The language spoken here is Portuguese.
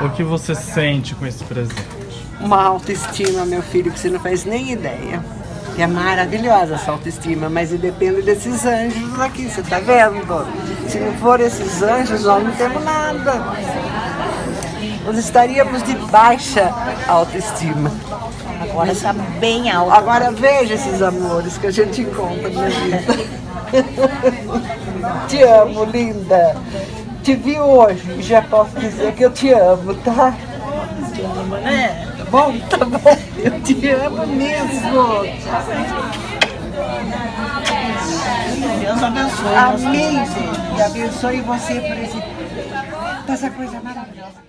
O que você sente com esse presente? Uma autoestima, meu filho, que você não faz nem ideia. É maravilhosa essa autoestima, mas depende desses anjos aqui, você tá vendo? Se não for esses anjos, nós não temos nada. Nós estaríamos de baixa autoestima. Agora está bem alto. Agora veja esses amores que a gente encontra na vida. te amo, linda. Te vi hoje e já posso dizer que eu te amo, tá? Te amo, né? Tá bom? Tá bom. Eu te amo mesmo. Deus abençoe. Amém, gente. E abençoe você por esse, essa coisa maravilhosa.